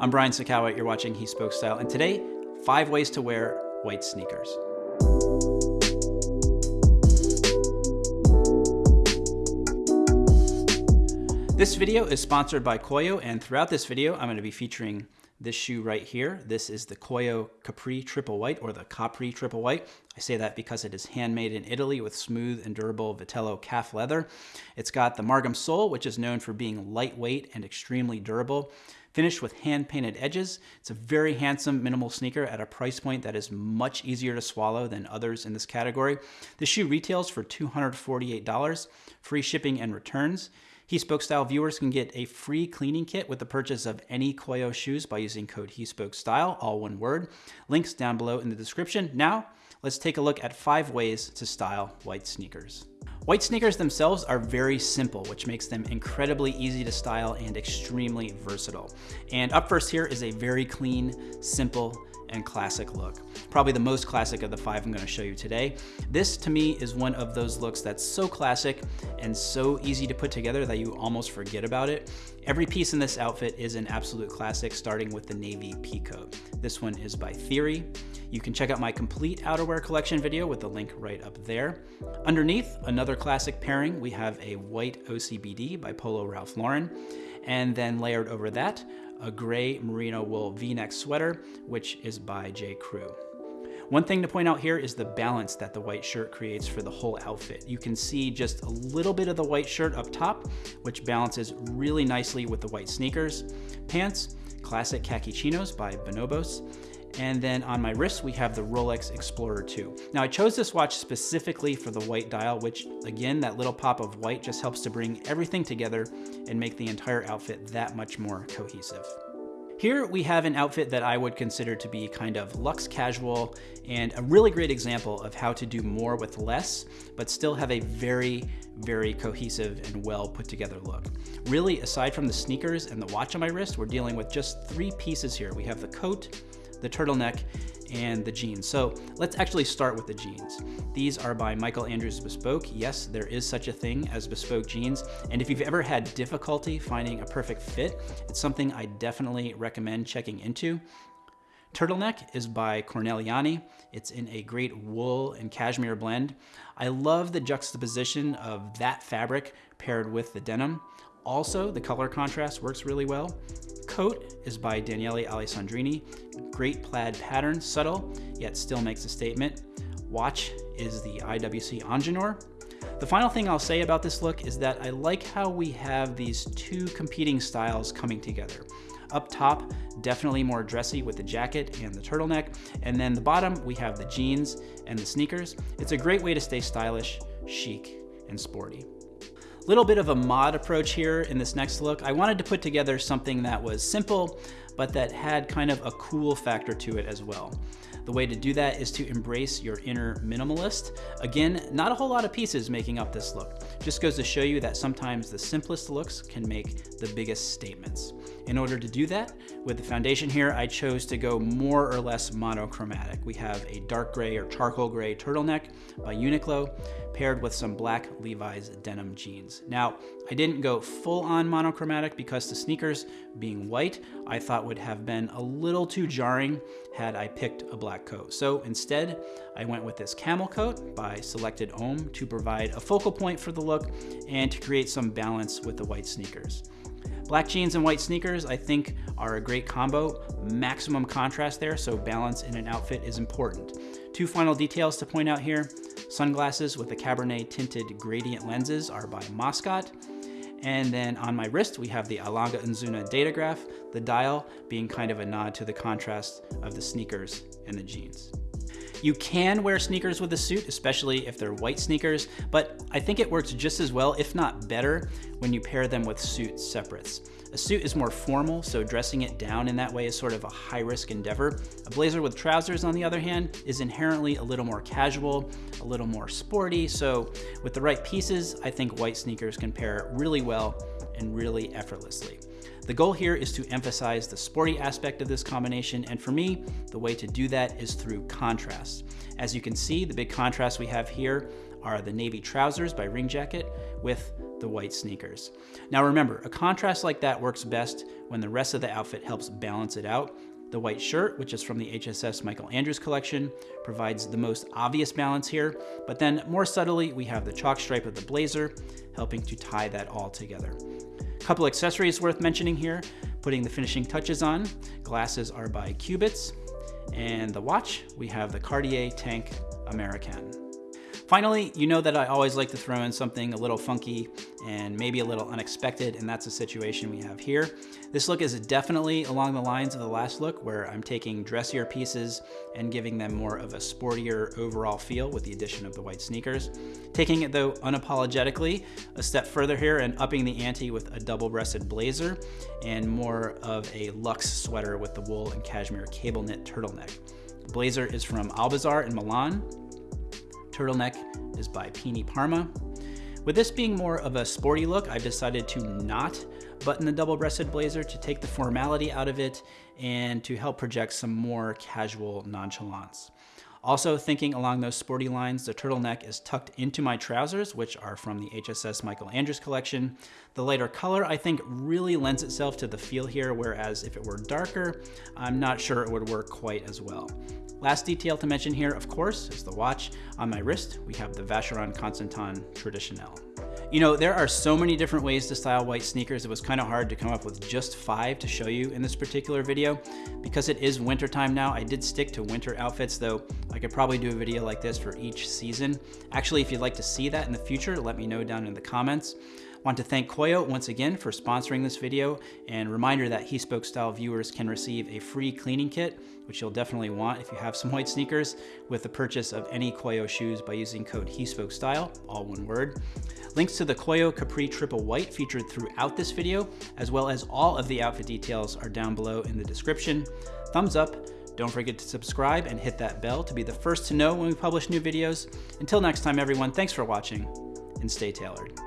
I'm Brian Sacawa, you're watching He Spoke Style, and today, five ways to wear white sneakers. This video is sponsored by Koio, and throughout this video, I'm gonna be featuring this shoe right here. This is the Koio Capri Triple White or the Capri Triple White. I say that because it is handmade in Italy with smooth and durable Vitello calf leather. It's got the Margom sole, which is known for being lightweight and extremely durable. Finished with hand-painted edges, it's a very handsome minimal sneaker at a price point that is much easier to swallow than others in this category. The shoe retails for $248, free shipping and returns. He Spoke Style viewers can get a free cleaning kit with the purchase of any Koio shoes by using code He Spoke Style, all one word. Links down below in the description. Now, let's take a look at five ways to style white sneakers. White sneakers themselves are very simple, which makes them incredibly easy to style and extremely versatile. And up first here is a very clean, simple, and classic look. Probably the most classic of the five I'm gonna show you today. This to me is one of those looks that's so classic and so easy to put together that you almost forget about it. Every piece in this outfit is an absolute classic, starting with the navy peacoat. This one is by Theory. You can check out my complete outerwear collection video with the link right up there. Underneath, another classic pairing, we have a white OCBD by Polo Ralph Lauren. And then layered over that, a gray merino wool v-neck sweater, which is by J. Crew. One thing to point out here is the balance that the white shirt creates for the whole outfit. You can see just a little bit of the white shirt up top, which balances really nicely with the white sneakers. Pants, classic khaki chinos by Bonobos. And then on my wrist, we have the Rolex Explorer 2. Now I chose this watch specifically for the white dial, which again, that little pop of white just helps to bring everything together and make the entire outfit that much more cohesive. Here we have an outfit that I would consider to be kind of luxe casual and a really great example of how to do more with less, but still have a very, very cohesive and well put together look. Really, aside from the sneakers and the watch on my wrist, we're dealing with just three pieces here. We have the coat, the turtleneck, and the jeans. So let's actually start with the jeans. These are by Michael Andrews Bespoke. Yes, there is such a thing as bespoke jeans. And if you've ever had difficulty finding a perfect fit, it's something I definitely recommend checking into. Turtleneck is by Corneliani. It's in a great wool and cashmere blend. I love the juxtaposition of that fabric paired with the denim. Also, the color contrast works really well. Coat is by Daniele Alessandrini. Great plaid pattern, subtle, yet still makes a statement. Watch is the IWC Ingenieur. The final thing I'll say about this look is that I like how we have these two competing styles coming together. Up top, definitely more dressy with the jacket and the turtleneck. And then the bottom, we have the jeans and the sneakers. It's a great way to stay stylish, chic, and sporty. Little bit of a mod approach here in this next look. I wanted to put together something that was simple, but that had kind of a cool factor to it as well. The way to do that is to embrace your inner minimalist. Again, not a whole lot of pieces making up this look. Just goes to show you that sometimes the simplest looks can make the biggest statements. In order to do that, with the foundation here, I chose to go more or less monochromatic. We have a dark gray or charcoal gray turtleneck by Uniqlo, paired with some black Levi's denim jeans. Now, I didn't go full on monochromatic because the sneakers, being white, I thought would have been a little too jarring had I picked a black coat. So instead, I went with this camel coat by Selected Homme to provide a focal point for the look and to create some balance with the white sneakers. Black jeans and white sneakers, I think, are a great combo. Maximum contrast there, so balance in an outfit is important. Two final details to point out here. Sunglasses with the Cabernet tinted gradient lenses are by Moscot. And then on my wrist, we have the A. Lange & Söhne Datograph, the dial being kind of a nod to the contrast of the sneakers and the jeans. You can wear sneakers with a suit, especially if they're white sneakers, but I think it works just as well, if not better, when you pair them with suit separates. A suit is more formal, so dressing it down in that way is sort of a high risk endeavor. A blazer with trousers, on the other hand, is inherently a little more casual, a little more sporty, so with the right pieces, I think white sneakers can pair really well and really effortlessly. The goal here is to emphasize the sporty aspect of this combination, and for me, the way to do that is through contrast. As you can see, the big contrast we have here are the navy trousers by Ring Jacket with the white sneakers. Now remember, a contrast like that works best when the rest of the outfit helps balance it out. The white shirt, which is from the HSS Michael Andrews collection, provides the most obvious balance here, but then more subtly, we have the chalk stripe of the blazer, helping to tie that all together. Couple accessories worth mentioning here, putting the finishing touches on. Glasses are by Cubitts, and the watch, we have the Cartier Tank Americaine. Finally, you know that I always like to throw in something a little funky and maybe a little unexpected, and that's the situation we have here. This look is definitely along the lines of the last look where I'm taking dressier pieces and giving them more of a sportier overall feel with the addition of the white sneakers. Taking it though unapologetically a step further here and upping the ante with a double-breasted blazer and more of a luxe sweater with the wool and cashmere cable knit turtleneck. Blazer is from Al Bazar in Milan turtleneck is by Pini Parma. With this being more of a sporty look, I've decided to not button the double-breasted blazer to take the formality out of it and to help project some more casual nonchalance. Also thinking along those sporty lines, the turtleneck is tucked into my trousers, which are from the HSS Michael Andrews collection. The lighter color, I think, really lends itself to the feel here, whereas if it were darker, I'm not sure it would work quite as well. Last detail to mention here, of course, is the watch. On my wrist, we have the Vacheron Constantin Traditionnelle. You know, there are so many different ways to style white sneakers, it was kind of hard to come up with just five to show you in this particular video. Because it is wintertime now, I did stick to winter outfits, though I could probably do a video like this for each season. Actually, if you'd like to see that in the future, let me know down in the comments. Want to thank Koio once again for sponsoring this video and reminder that He Spoke Style viewers can receive a free cleaning kit, which you'll definitely want if you have some white sneakers, with the purchase of any Koio shoes by using code He Spoke Style, all one word. Links to the Koio Capri Triple White featured throughout this video, as well as all of the outfit details are down below in the description. Thumbs up, don't forget to subscribe and hit that bell to be the first to know when we publish new videos. Until next time everyone, thanks for watching and stay tailored.